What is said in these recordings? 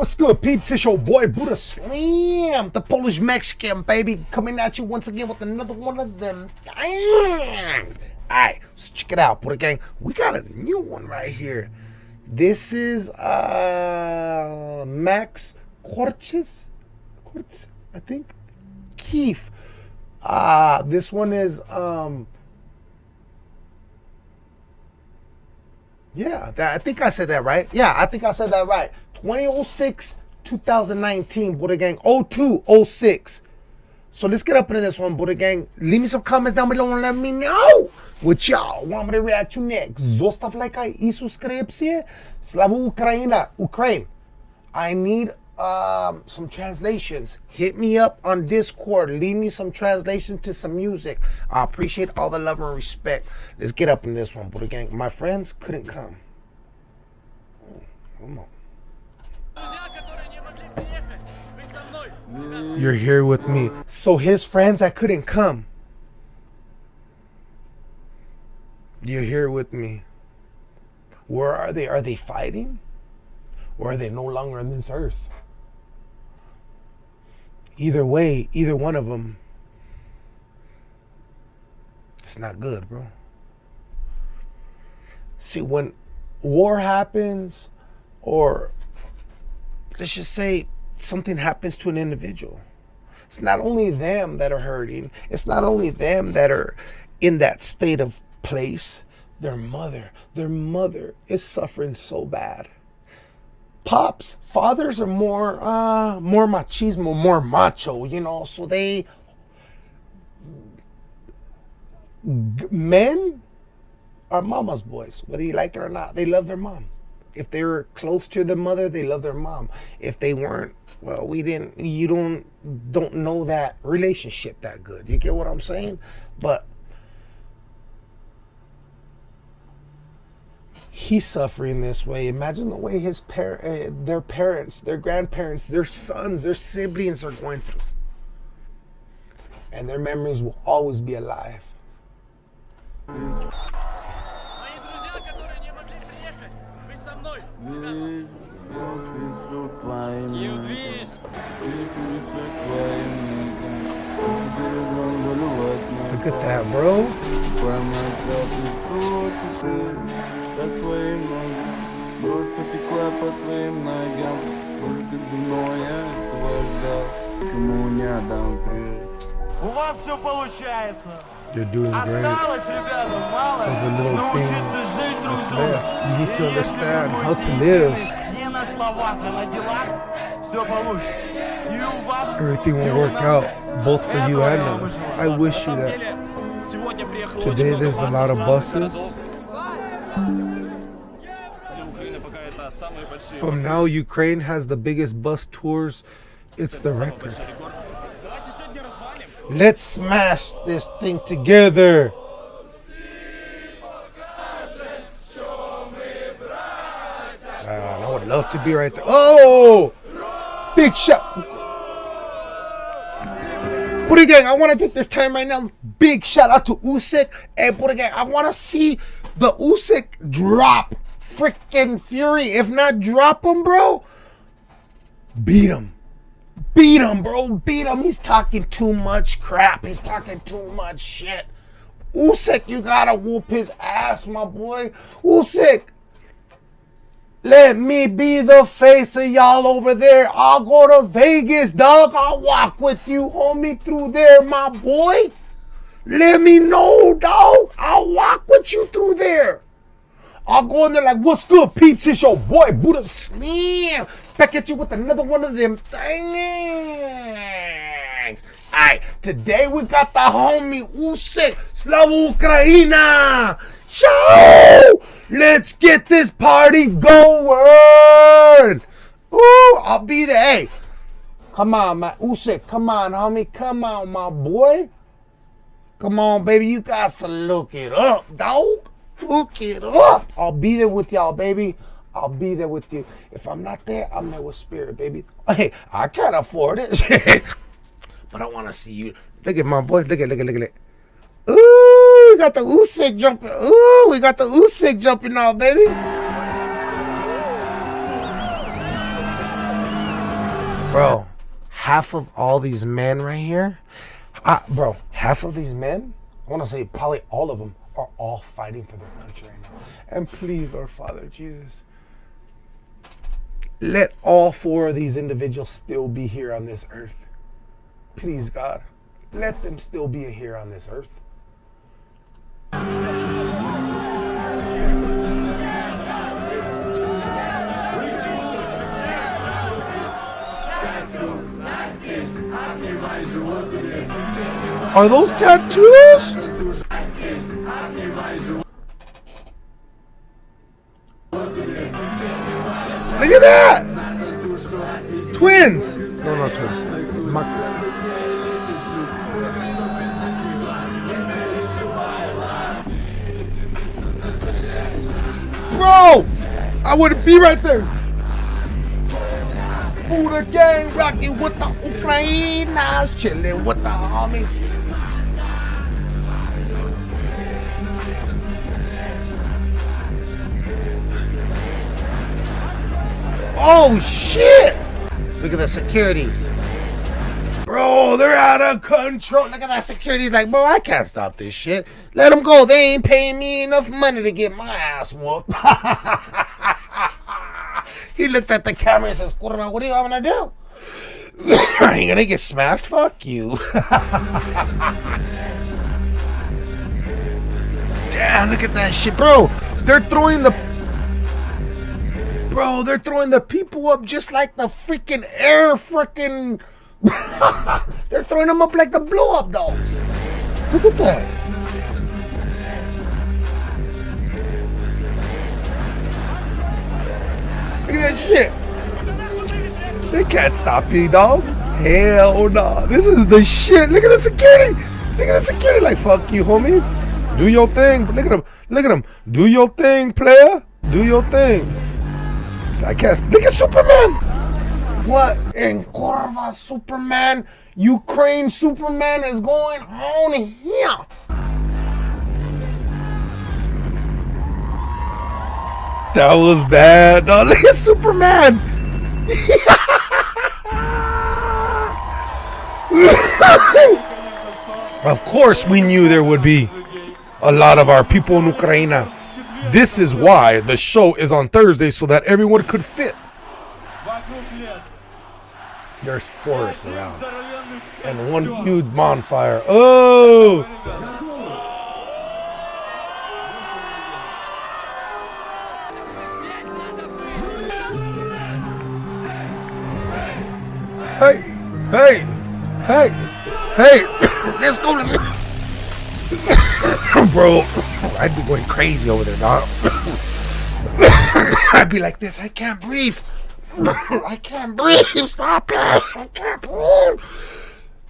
What's good, peeps? It's your boy Buddha Slim, the Polish Mexican, baby, coming at you once again with another one of them things. Alright, so check it out, Buddha Gang. We got a new one right here. This is uh Max Korches, Korches, I think. Keef. Uh this one is um Yeah, that, I think I said that right. Yeah, I think I said that right. 2006, 2019, Buddha Gang. 02, 06. So let's get up into this one, Buddha Gang. Leave me some comments down below and let me know what y'all want me to react to next. Zostav lajka i subskrypcję. Slava Ukraina, Ukraine. I need um, some translations. Hit me up on Discord. Leave me some translations to some music. I appreciate all the love and respect. Let's get up in this one, Buddha Gang. My friends couldn't come. Come on. You're here with me. So his friends that couldn't come. You're here with me. Where are they? Are they fighting? Or are they no longer on this earth? Either way, either one of them, it's not good, bro. See, when war happens, or let's just say something happens to an individual, it's not only them that are hurting, it's not only them that are in that state of place, their mother, their mother is suffering so bad pops, fathers are more uh more machismo, more macho, you know, so they men are mama's boys, whether you like it or not. They love their mom. If they were close to their mother, they love their mom. If they weren't, well, we didn't you don't don't know that relationship that good. You get what I'm saying? But he's suffering this way. Imagine the way his par- uh, their parents, their grandparents, their sons, their siblings are going through. And their memories will always be alive. Look at that, bro. У вас все получается They're doing great. There's a little thing that's left. You need to understand how to live. Everything will work out, both for you and us. I wish you that. Today there's a lot of buses. From now, Ukraine has the biggest bus tours. It's the record. Let's smash this thing together. Man, I would love to be right there. Oh! Big shot. Buddha Gang, I want to take this time right now. Big shout out to Usyk. Hey, Buddha Gang, I want to see the Usyk drop freaking Fury. If not, drop him, bro. Beat him. Beat him, bro. Beat him. He's talking too much crap. He's talking too much shit. Usyk, you gotta whoop his ass, my boy. Usyk, let me be the face of y'all over there. I'll go to Vegas, dog. I'll walk with you, homie, through there, my boy. Let me know, dog. I'll walk with you through there. I'll go in there like, what's good, peeps? It's your boy, Buddha Slim. Back at you with another one of them things. Alright, today we got the homie Usyk, Slava Ukraina. Show! Let's get this party going. Ooh, I'll be there. Hey, come on, my Usyk. Come on, homie. Come on, my boy. Come on, baby. You got to look it up, dog. Hook it up. I'll be there with y'all, baby. I'll be there with you. If I'm not there, I'm there with spirit, baby. Hey, I can't afford it. but I want to see you. Look at my boy. Look at, look at, look at it. Ooh, we got the Usyk jumping. Ooh, we got the Usyk jumping off, baby. bro, half of all these men right here, uh, bro, half of these men, I want to say probably all of them, are all fighting for their country right now. And please, Lord Father Jesus, let all four of these individuals still be here on this earth. Please, God, let them still be here on this earth. Are those tattoos? At that! Twins! No, not twins. Ma- Bro! I wouldn't be right there. Buddha gang rocking with the Ukrainas, chilling with the homies. Oh shit! Look at the securities. Bro, they're out of control. Look at that security's like, bro, I can't stop this shit. Let them go. They ain't paying me enough money to get my ass whooped. he looked at the camera and says, what are you gonna do? Are you gonna get smashed? Fuck you. Damn, look at that shit, bro. They're throwing the Bro, they're throwing the people up just like the freaking air freaking they're throwing them up like the blow up dolls. Look at that. Look at that shit. They can't stop you, dog. Hell no. Nah. This is the shit. Look at the security. Look at the security. Like, fuck you, homie. Do your thing. Look at him. Look at him. Do your thing, player. Do your thing. I guess. Look at Superman. What in Corva Superman? Ukraine Superman is going on here. That was bad. Oh, look at Superman. of course, we knew there would be a lot of our people in Ukraine this is why the show is on Thursday so that everyone could fit. There's forests around and one huge bonfire. Oh! Hey, hey, hey, hey, let's go, let's go. Bro, I'd be going crazy over there, dog. I'd be like this. I can't breathe. I can't breathe. Stop it. I can't breathe.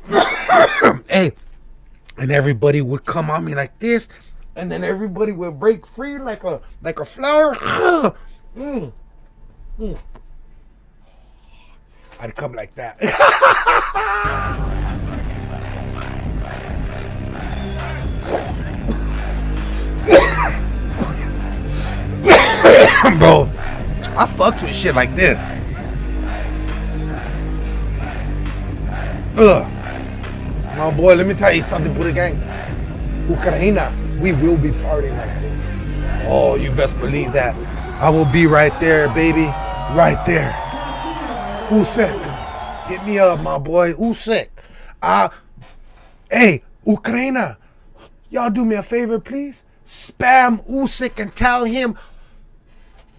hey, and everybody would come on me like this, and then everybody would break free like a like a flower. mm. Mm. I'd come like that. fucks with shit like this. Ugh. My boy, let me tell you something, Buddha Gang. Ukraina, we will be partying like this. Oh, you best believe that. I will be right there, baby. Right there. Usyk. Hit me up, my boy. Usyk. Uh, hey, Ukraina. Y'all do me a favor, please spam Usyk and tell him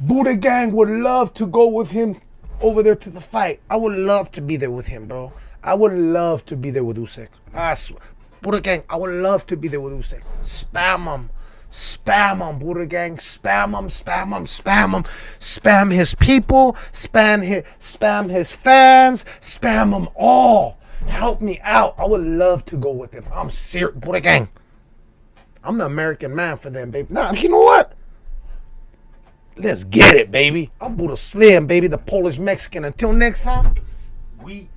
Buddha Gang would love to go with him over there to the fight. I would love to be there with him, bro. I would love to be there with Usyk. I swear. Buddha Gang, I would love to be there with Usyk. Spam him. Spam him, Buddha Gang. Spam him, spam him, spam him. Spam his people. Spam his, spam his fans. Spam them all. Help me out. I would love to go with him. I'm serious. Buddha Gang. I'm the American man for them, baby. Nah, you know what? Let's get it, baby. I'm Buddha Slim, baby, the Polish Mexican. Until next time, we